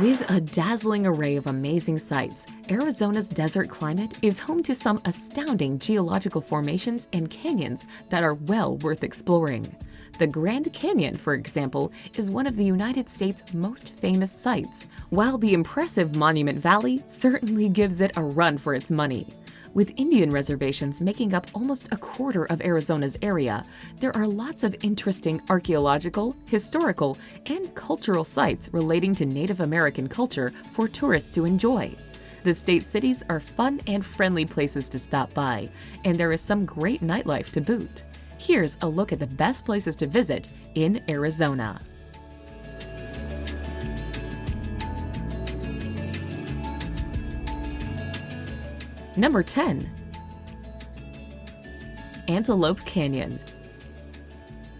With a dazzling array of amazing sights, Arizona's desert climate is home to some astounding geological formations and canyons that are well worth exploring. The Grand Canyon, for example, is one of the United States' most famous sites, while the impressive Monument Valley certainly gives it a run for its money. With Indian reservations making up almost a quarter of Arizona's area, there are lots of interesting archaeological, historical, and cultural sites relating to Native American culture for tourists to enjoy. The state cities are fun and friendly places to stop by, and there is some great nightlife to boot. Here's a look at the best places to visit in Arizona. Number 10. Antelope Canyon.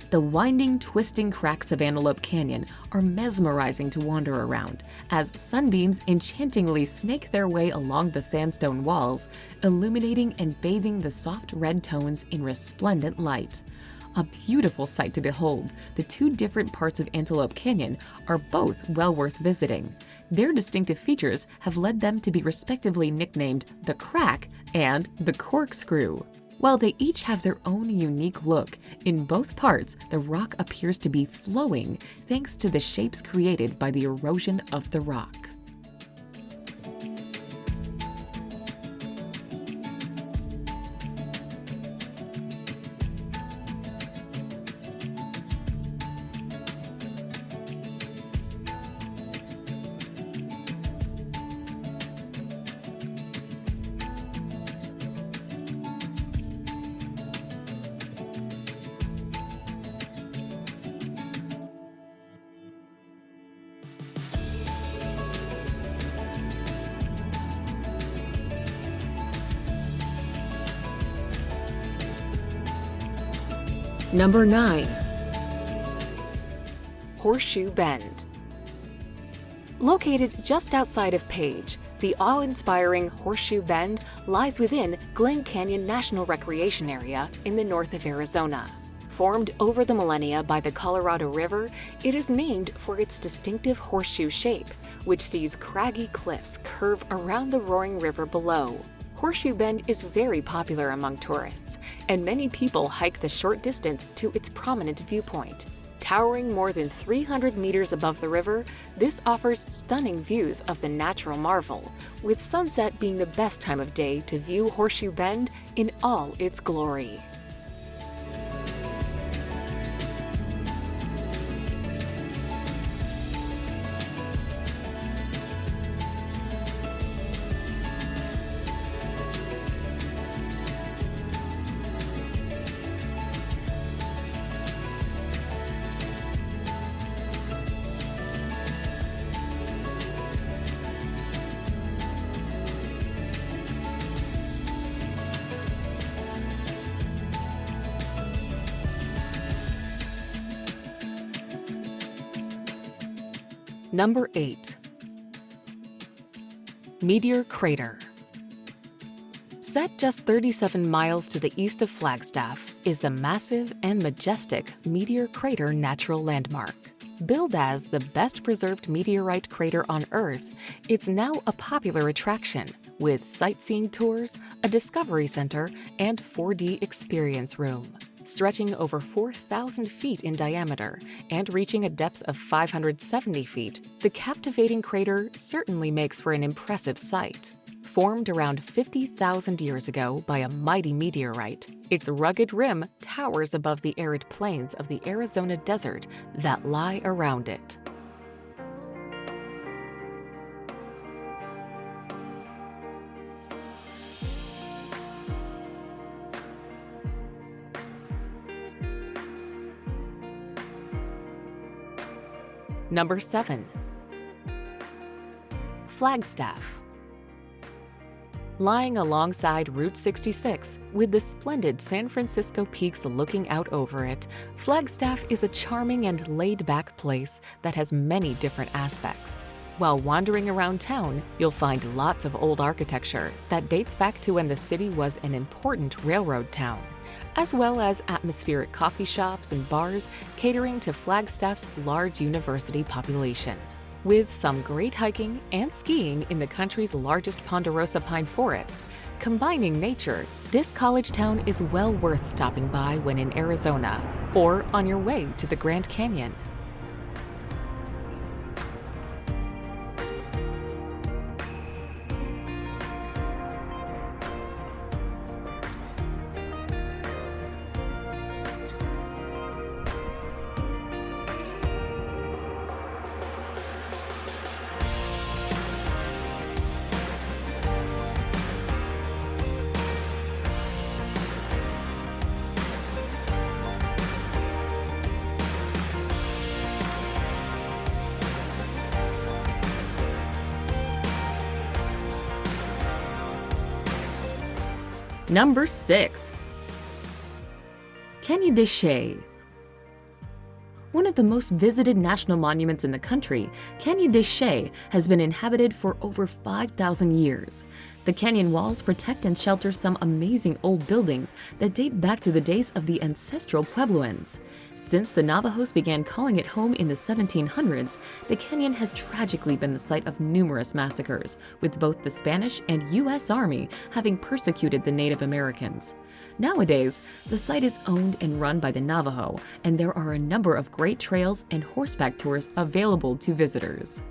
The winding, twisting cracks of Antelope Canyon are mesmerizing to wander around as sunbeams enchantingly snake their way along the sandstone walls, illuminating and bathing the soft red tones in resplendent light. A beautiful sight to behold, the two different parts of Antelope Canyon are both well worth visiting. Their distinctive features have led them to be respectively nicknamed the Crack and the Corkscrew. While they each have their own unique look, in both parts the rock appears to be flowing thanks to the shapes created by the erosion of the rock. Number 9. Horseshoe Bend. Located just outside of Page, the awe-inspiring Horseshoe Bend lies within Glen Canyon National Recreation Area in the north of Arizona. Formed over the millennia by the Colorado River, it is named for its distinctive horseshoe shape, which sees craggy cliffs curve around the roaring river below. Horseshoe Bend is very popular among tourists, and many people hike the short distance to its prominent viewpoint. Towering more than 300 meters above the river, this offers stunning views of the natural marvel, with sunset being the best time of day to view Horseshoe Bend in all its glory. Number 8. Meteor Crater Set just 37 miles to the east of Flagstaff is the massive and majestic Meteor Crater Natural Landmark. Billed as the best preserved meteorite crater on Earth, it's now a popular attraction with sightseeing tours, a discovery center, and 4D experience room stretching over 4,000 feet in diameter and reaching a depth of 570 feet, the captivating crater certainly makes for an impressive sight. Formed around 50,000 years ago by a mighty meteorite, its rugged rim towers above the arid plains of the Arizona desert that lie around it. Number 7. Flagstaff. Lying alongside Route 66, with the splendid San Francisco peaks looking out over it, Flagstaff is a charming and laid-back place that has many different aspects. While wandering around town, you'll find lots of old architecture that dates back to when the city was an important railroad town as well as atmospheric coffee shops and bars catering to Flagstaff's large university population. With some great hiking and skiing in the country's largest ponderosa pine forest, combining nature, this college town is well worth stopping by when in Arizona or on your way to the Grand Canyon. Number 6. Canyon de Chelly one of the most visited national monuments in the country, Canyon de Chelly has been inhabited for over 5,000 years. The canyon walls protect and shelter some amazing old buildings that date back to the days of the ancestral Puebloans. Since the Navajos began calling it home in the 1700s, the canyon has tragically been the site of numerous massacres, with both the Spanish and U.S. Army having persecuted the Native Americans. Nowadays, the site is owned and run by the Navajo, and there are a number of great trails and horseback tours available to visitors.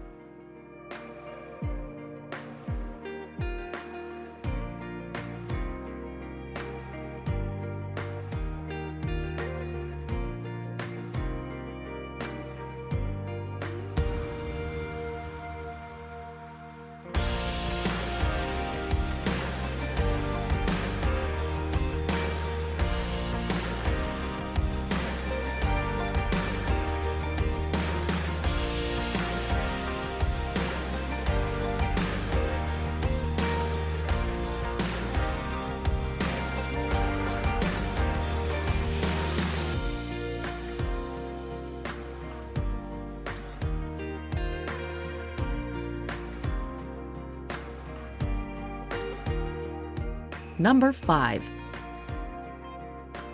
Number 5.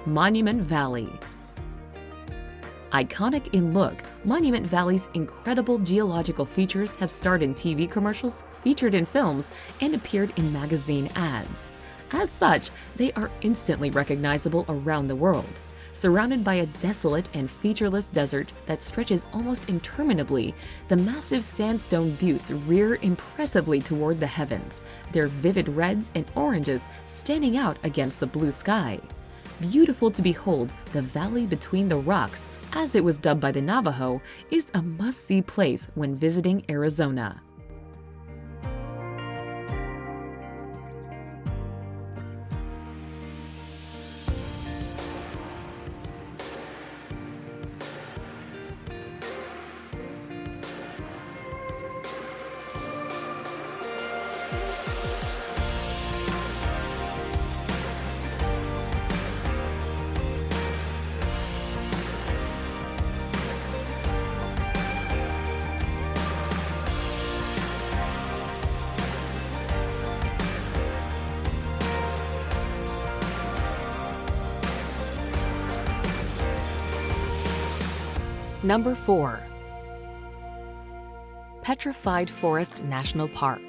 Monument Valley Iconic in look, Monument Valley's incredible geological features have starred in TV commercials, featured in films, and appeared in magazine ads. As such, they are instantly recognizable around the world. Surrounded by a desolate and featureless desert that stretches almost interminably, the massive sandstone buttes rear impressively toward the heavens, their vivid reds and oranges standing out against the blue sky. Beautiful to behold, the valley between the rocks, as it was dubbed by the Navajo, is a must-see place when visiting Arizona. Number 4. Petrified Forest National Park.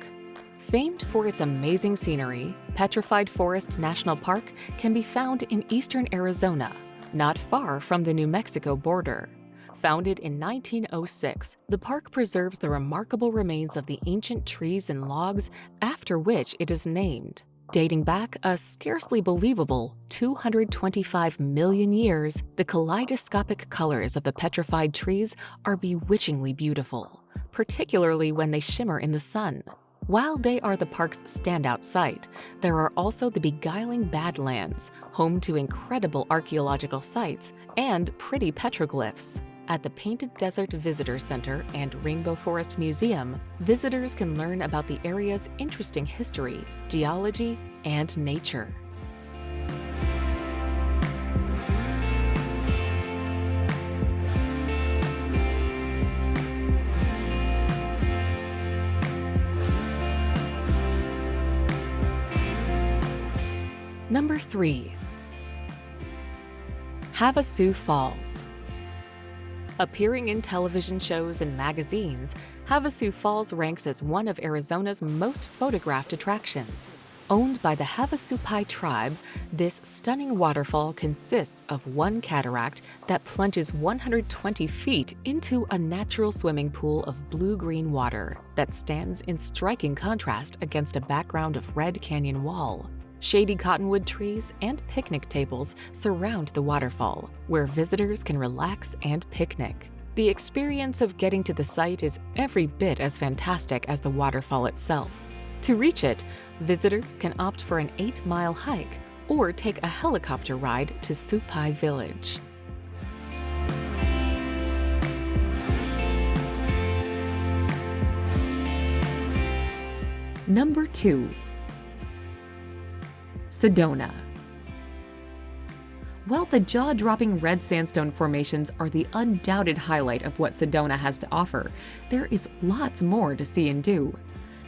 Famed for its amazing scenery, Petrified Forest National Park can be found in eastern Arizona, not far from the New Mexico border. Founded in 1906, the park preserves the remarkable remains of the ancient trees and logs after which it is named. Dating back a scarcely believable 225 million years, the kaleidoscopic colors of the petrified trees are bewitchingly beautiful, particularly when they shimmer in the sun. While they are the park's standout site, there are also the beguiling Badlands, home to incredible archaeological sites and pretty petroglyphs. At the Painted Desert Visitor Center and Rainbow Forest Museum, visitors can learn about the area's interesting history, geology, and nature. Number 3. Havasu Falls Appearing in television shows and magazines, Havasu Falls ranks as one of Arizona's most photographed attractions. Owned by the Havasupai tribe, this stunning waterfall consists of one cataract that plunges 120 feet into a natural swimming pool of blue-green water that stands in striking contrast against a background of Red Canyon Wall. Shady cottonwood trees and picnic tables surround the waterfall, where visitors can relax and picnic. The experience of getting to the site is every bit as fantastic as the waterfall itself. To reach it, visitors can opt for an 8-mile hike or take a helicopter ride to Supai Village. Number 2. Sedona While the jaw-dropping red sandstone formations are the undoubted highlight of what Sedona has to offer, there is lots more to see and do.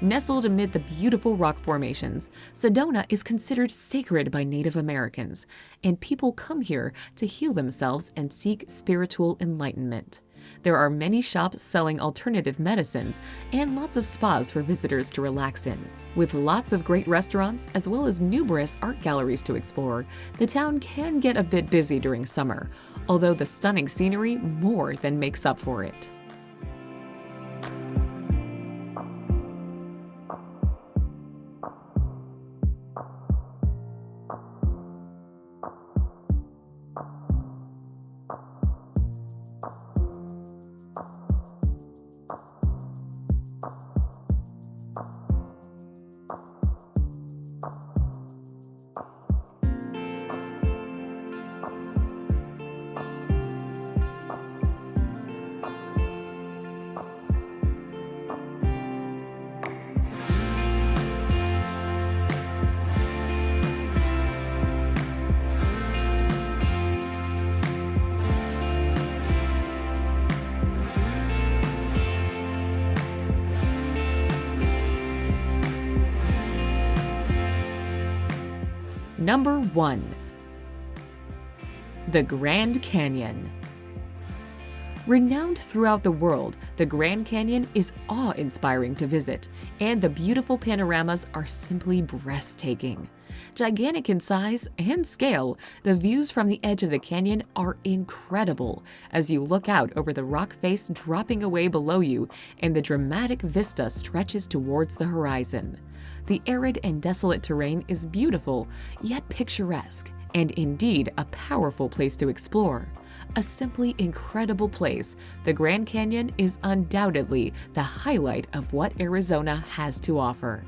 Nestled amid the beautiful rock formations, Sedona is considered sacred by Native Americans, and people come here to heal themselves and seek spiritual enlightenment. There are many shops selling alternative medicines and lots of spas for visitors to relax in. With lots of great restaurants as well as numerous art galleries to explore, the town can get a bit busy during summer, although the stunning scenery more than makes up for it. Number 1 The Grand Canyon Renowned throughout the world, the Grand Canyon is awe-inspiring to visit, and the beautiful panoramas are simply breathtaking. Gigantic in size and scale, the views from the edge of the canyon are incredible as you look out over the rock face dropping away below you and the dramatic vista stretches towards the horizon. The arid and desolate terrain is beautiful, yet picturesque, and indeed a powerful place to explore. A simply incredible place, the Grand Canyon is undoubtedly the highlight of what Arizona has to offer.